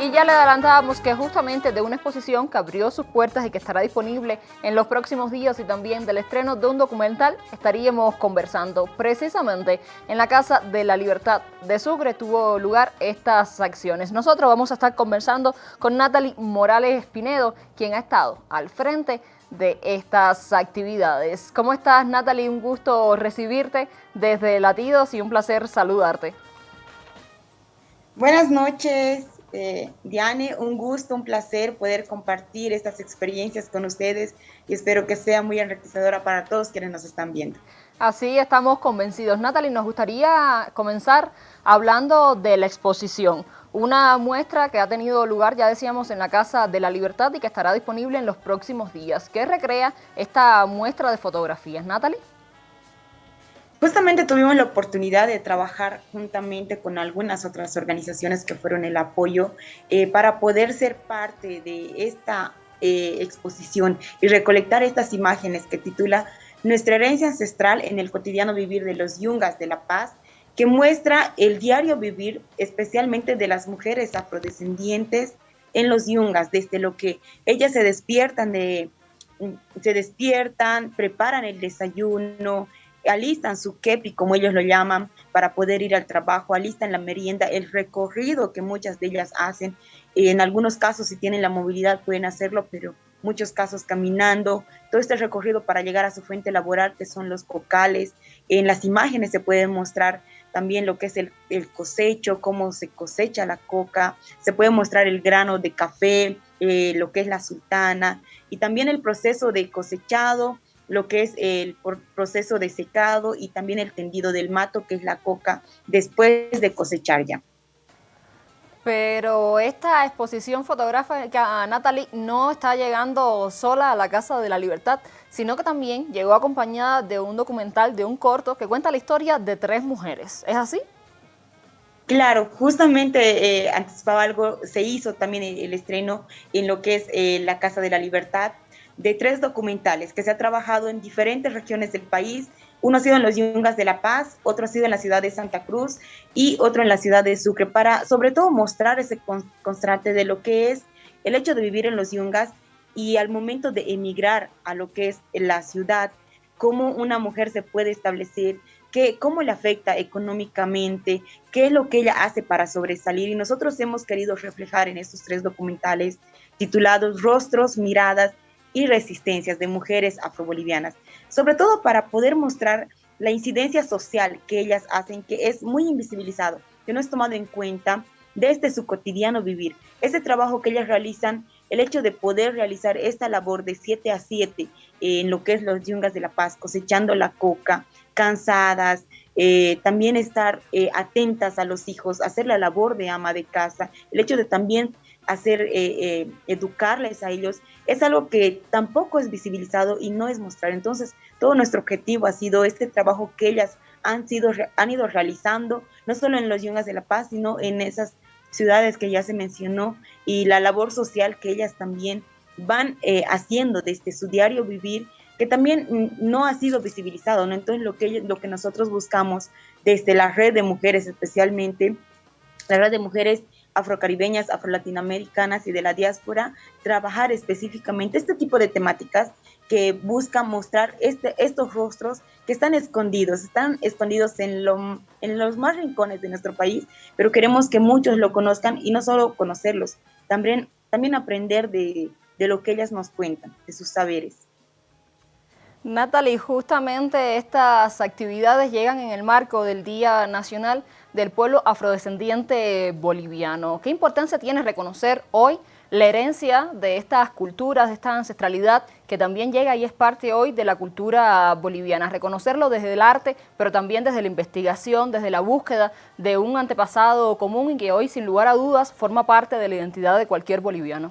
Y ya le adelantábamos que justamente de una exposición que abrió sus puertas y que estará disponible en los próximos días y también del estreno de un documental estaríamos conversando. Precisamente en la Casa de la Libertad de Sucre tuvo lugar estas acciones. Nosotros vamos a estar conversando con Natalie Morales Espinedo, quien ha estado al frente de estas actividades. ¿Cómo estás Natalie? Un gusto recibirte desde Latidos y un placer saludarte. Buenas noches, eh, Diane, un gusto, un placer poder compartir estas experiencias con ustedes y espero que sea muy enriquecedora para todos quienes nos están viendo. Así estamos convencidos. Natalie, nos gustaría comenzar hablando de la exposición. Una muestra que ha tenido lugar, ya decíamos, en la Casa de la Libertad y que estará disponible en los próximos días. ¿Qué recrea esta muestra de fotografías, Natalie? Justamente tuvimos la oportunidad de trabajar juntamente con algunas otras organizaciones que fueron el apoyo eh, para poder ser parte de esta eh, exposición y recolectar estas imágenes que titula Nuestra herencia ancestral en el cotidiano vivir de los yungas de La Paz, que muestra el diario vivir especialmente de las mujeres afrodescendientes en los yungas, desde lo que ellas se despiertan de se despiertan, preparan el desayuno, alistan su kepi, como ellos lo llaman, para poder ir al trabajo, alistan la merienda, el recorrido que muchas de ellas hacen. En algunos casos, si tienen la movilidad, pueden hacerlo, pero muchos casos caminando, todo este recorrido para llegar a su fuente laboral, que son los cocales. En las imágenes se puede mostrar también lo que es el, el cosecho, cómo se cosecha la coca, se puede mostrar el grano de café, eh, lo que es la sultana, y también el proceso de cosechado, lo que es el proceso de secado y también el tendido del mato, que es la coca, después de cosechar ya. Pero esta exposición fotográfica, Natalie, no está llegando sola a la Casa de la Libertad, sino que también llegó acompañada de un documental, de un corto, que cuenta la historia de tres mujeres. ¿Es así? Claro, justamente eh, anticipaba algo, se hizo también el, estreno en lo que es eh, la Casa de la Libertad, de tres documentales que se ha trabajado en diferentes regiones del país. Uno ha sido en los Yungas de La Paz, otro ha sido en la ciudad de Santa Cruz y otro en la ciudad de Sucre, para sobre todo mostrar ese constante de lo que es el hecho de vivir en los Yungas y al momento de emigrar a lo que es la ciudad, cómo una mujer se puede establecer, qué, cómo le afecta económicamente, qué es lo que ella hace para sobresalir. Y nosotros hemos querido reflejar en estos tres documentales titulados Rostros, Miradas y resistencias de mujeres afrobolivianas, sobre todo para poder mostrar la incidencia social que ellas hacen, que es muy invisibilizado, que no es tomado en cuenta desde su cotidiano vivir. Ese trabajo que ellas realizan, el hecho de poder realizar esta labor de 7 a 7 en lo que es los yungas de la paz, cosechando la coca, cansadas, eh, también estar eh, atentas a los hijos, hacer la labor de ama de casa, el hecho de también hacer, eh, educarles a ellos, es algo que tampoco es visibilizado y no es mostrar. Entonces, todo nuestro objetivo ha sido este trabajo que ellas han, sido, han ido realizando, no solo en los Yungas de la Paz, sino en esas ciudades que ya se mencionó y la labor social que ellas también van haciendo desde su diario vivir que también no ha sido visibilizado, ¿no? Entonces lo que, nosotros buscamos desde la red de mujeres especialmente, la red de mujeres afrocaribeñas, afrolatinoamericanas y de la diáspora, trabajar específicamente este tipo de temáticas que buscan mostrar este, estos rostros que están escondidos, están escondidos en, lo, en los más rincones de nuestro país, pero queremos que muchos lo conozcan y no solo conocerlos, también, aprender de, de lo que ellas nos cuentan, de sus saberes. Natalie, justamente estas actividades llegan en el marco del Día Nacional del Pueblo Afrodescendiente Boliviano. ¿Qué importancia tiene reconocer hoy la herencia de estas culturas, de esta ancestralidad que también llega y es parte hoy de la cultura boliviana? Reconocerlo desde el arte, pero también desde la investigación, desde la búsqueda de un antepasado común y que hoy, sin lugar a dudas, forma parte de la identidad de cualquier boliviano.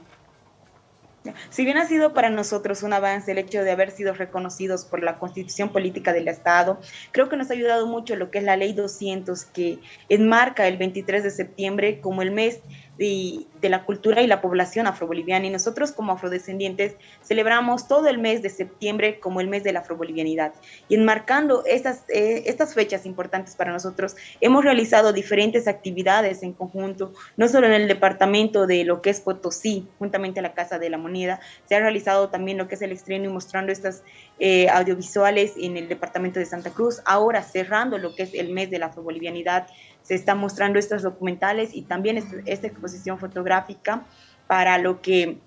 Si bien ha sido para nosotros un avance el hecho de haber sido reconocidos por la Constitución Política del Estado, creo que nos ha ayudado mucho lo que es la Ley 200 que enmarca el 23 de septiembre como el mes de, la cultura y la población afroboliviana. Y nosotros como afrodescendientes celebramos todo el mes de septiembre como el mes de la afrobolivianidad. Y enmarcando estas, eh, estas fechas importantes para nosotros, hemos realizado diferentes actividades en conjunto, no solo en el departamento de lo que es Potosí, juntamente a la Casa de la Moneda, se ha realizado también lo que es el estreno y mostrando estas eh, audiovisuales en el departamento de Santa Cruz, ahora cerrando lo que es el mes de la afrobolivianidad se están mostrando estos documentales y también esta exposición fotográfica para lo que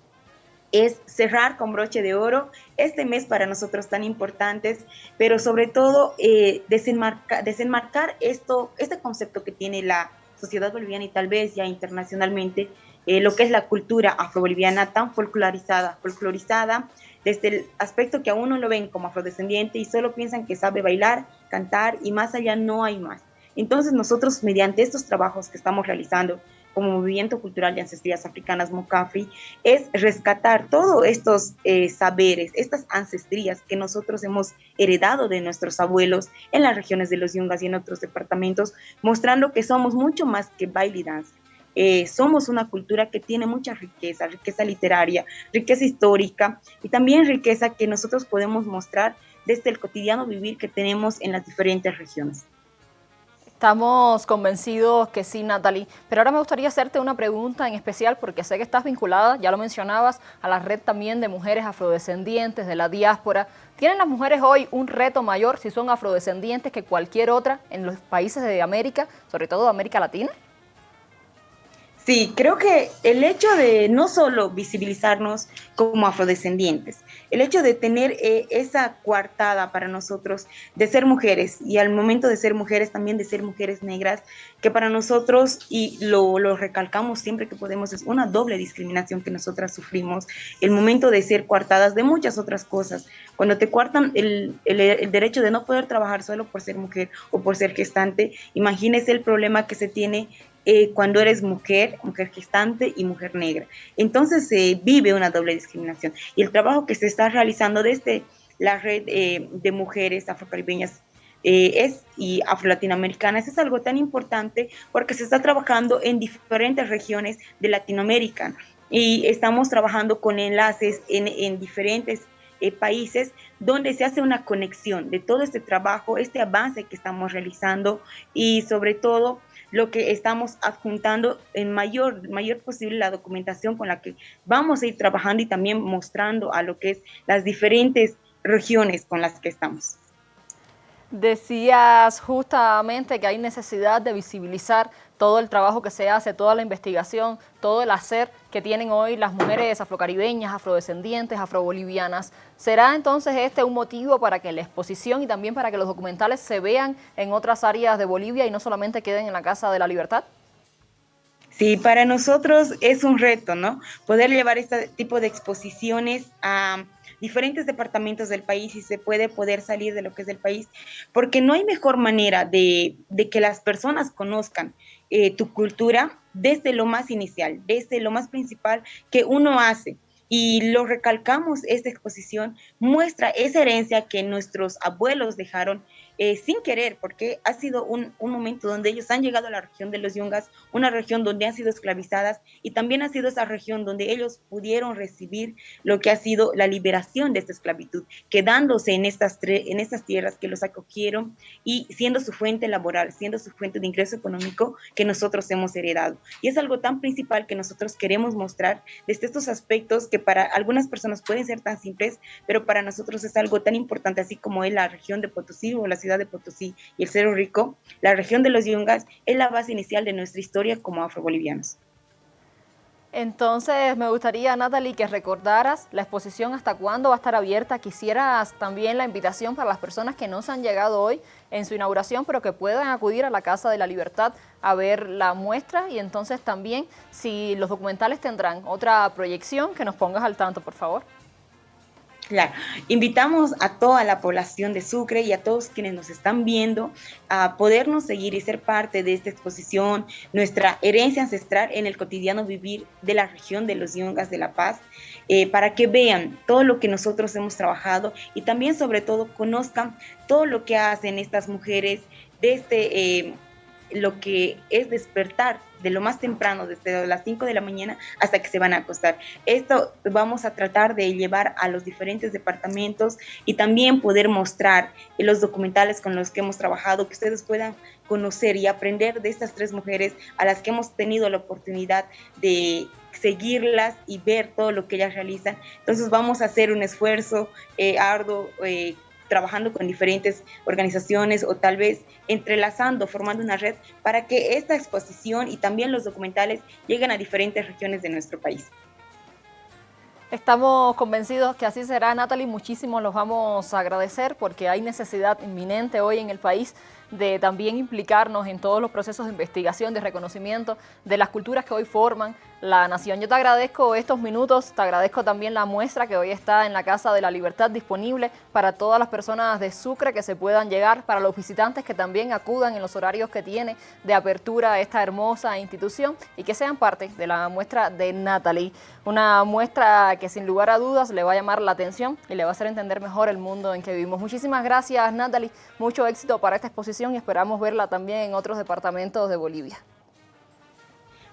es cerrar con broche de oro este mes para nosotros tan importantes, pero sobre todo eh, desenmarcar esto, este concepto que tiene la sociedad boliviana y tal vez ya internacionalmente, eh, lo que es la cultura afroboliviana tan folclorizada, folclorizada desde el aspecto que a uno lo ven como afrodescendiente y solo piensan que sabe bailar, cantar y más allá no hay más. Entonces nosotros mediante estos trabajos que estamos realizando como Movimiento Cultural de Ancestrías Africanas MOCAFRI, es rescatar todos estos eh, saberes, estas ancestrías que nosotros hemos heredado de nuestros abuelos en las regiones de los Yungas y en otros departamentos, mostrando que somos mucho más que baile y danza. Eh, somos una cultura que tiene mucha riqueza, riqueza literaria, riqueza histórica y también riqueza que nosotros podemos mostrar desde el cotidiano vivir que tenemos en las diferentes regiones. Estamos convencidos que sí, Natalie. Pero ahora me gustaría hacerte una pregunta en especial porque sé que estás vinculada, ya lo mencionabas, a la red también de mujeres afrodescendientes de la diáspora. ¿Tienen las mujeres hoy un reto mayor si son afrodescendientes que cualquier otra en los países de América, sobre todo de América Latina? Sí, creo que el hecho de no solo visibilizarnos como afrodescendientes, el hecho de tener eh, esa coartada para nosotros de ser mujeres y al momento de ser mujeres también de ser mujeres negras, que para nosotros, y lo, recalcamos siempre que podemos, es una doble discriminación que nosotras sufrimos, el momento de ser coartadas de muchas otras cosas. Cuando te cuartan el, el derecho de no poder trabajar solo por ser mujer o por ser gestante, imagínese el problema que se tiene eh, cuando eres mujer, mujer gestante y mujer negra. Entonces se vive una doble discriminación. Y el trabajo que se está realizando desde la red eh, de mujeres afrocaribeñas eh, es, y afro-latinoamericanas es algo tan importante porque se está trabajando en diferentes regiones de Latinoamérica y estamos trabajando con enlaces en, en diferentes países donde se hace una conexión de todo este trabajo, este avance que estamos realizando y sobre todo lo que estamos adjuntando en mayor, mayor posible la documentación con la que vamos a ir trabajando y también mostrando a lo que es las diferentes regiones con las que estamos. Decías justamente que hay necesidad de visibilizar todo el trabajo que se hace, toda la investigación, todo el hacer que tienen hoy las mujeres afrocaribeñas, afrodescendientes, afrobolivianas. ¿Será entonces este un motivo para que la exposición y también para que los documentales se vean en otras áreas de Bolivia y no solamente queden en la Casa de la Libertad? Sí, para nosotros es un reto, ¿no? Poder llevar este tipo de exposiciones a diferentes departamentos del país y se puede poder salir de lo que es el país, porque no hay mejor manera de, que las personas conozcan eh, tu cultura desde lo más inicial, desde lo más principal que uno hace y lo recalcamos, esta exposición muestra esa herencia que nuestros abuelos dejaron eh, sin querer, porque ha sido un, momento donde ellos han llegado a la región de los Yungas, una región donde han sido esclavizadas y también ha sido esa región donde ellos pudieron recibir lo que ha sido la liberación de esta esclavitud, quedándose en estas, en estas tierras que los acogieron y siendo su fuente laboral, siendo su fuente de ingreso económico que nosotros hemos heredado. Y es algo tan principal que nosotros queremos mostrar desde estos aspectos que para algunas personas pueden ser tan simples, pero para nosotros es algo tan importante, así como es la región de Potosí o la ciudad de Potosí y el Cerro Rico, la región de los Yungas es la base inicial de nuestra historia como afrobolivianos. Entonces me gustaría, Natalie, que recordaras la exposición hasta cuándo va a estar abierta. Quisieras también la invitación para las personas que no se han llegado hoy en su inauguración, pero que puedan acudir a la Casa de la Libertad a ver la muestra y entonces también si los documentales tendrán otra proyección, que nos pongas al tanto, por favor. Claro, invitamos a toda la población de Sucre y a todos quienes nos están viendo a podernos seguir y ser parte de esta exposición, nuestra herencia ancestral en el cotidiano vivir de la región de los Yungas de La Paz, eh, para que vean todo lo que nosotros hemos trabajado y también sobre todo conozcan todo lo que hacen estas mujeres desde eh, lo que es despertar de lo más temprano, desde las 5 de la mañana hasta que se van a acostar. Esto vamos a tratar de llevar a los diferentes departamentos y también poder mostrar los documentales con los que hemos trabajado, que ustedes puedan conocer y aprender de estas tres mujeres a las que hemos tenido la oportunidad de seguirlas y ver todo lo que ellas realizan. Entonces vamos a hacer un esfuerzo eh, arduo. Eh, trabajando con diferentes organizaciones o tal vez entrelazando, formando una red para que esta exposición y también los documentales lleguen a diferentes regiones de nuestro país. Estamos convencidos que así será, Natalie. Muchísimo los vamos a agradecer porque hay necesidad inminente hoy en el país de también implicarnos en todos los procesos de investigación, de reconocimiento de las culturas que hoy forman la nación. Yo te agradezco estos minutos, te agradezco también la muestra que hoy está en la Casa de la Libertad disponible para todas las personas de Sucre que se puedan llegar, para los visitantes que también acudan en los horarios que tiene de apertura esta hermosa institución y que sean parte de la muestra de Natalie. Una muestra que sin lugar a dudas le va a llamar la atención y le va a hacer entender mejor el mundo en que vivimos. Muchísimas gracias Natalie, mucho éxito para esta exposición y esperamos verla también en otros departamentos de Bolivia.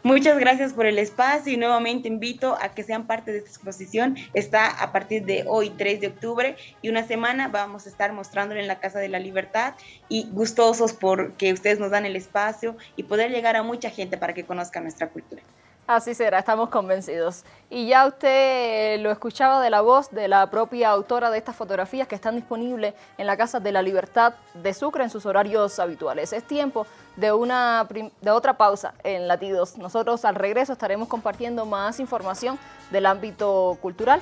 Muchas gracias por el espacio y nuevamente invito a que sean parte de esta exposición. Está a partir de hoy, 3 de octubre, y una semana vamos a estar mostrándolo en la Casa de la Libertad y gustosos porque ustedes nos dan el espacio y poder llegar a mucha gente para que conozca nuestra cultura. Así será, estamos convencidos. Y ya usted lo escuchaba de la voz de la propia autora de estas fotografías que están disponibles en la Casa de la Libertad de Sucre en sus horarios habituales. Es tiempo de, una, de otra pausa en Latidos. Nosotros al regreso estaremos compartiendo más información del ámbito cultural.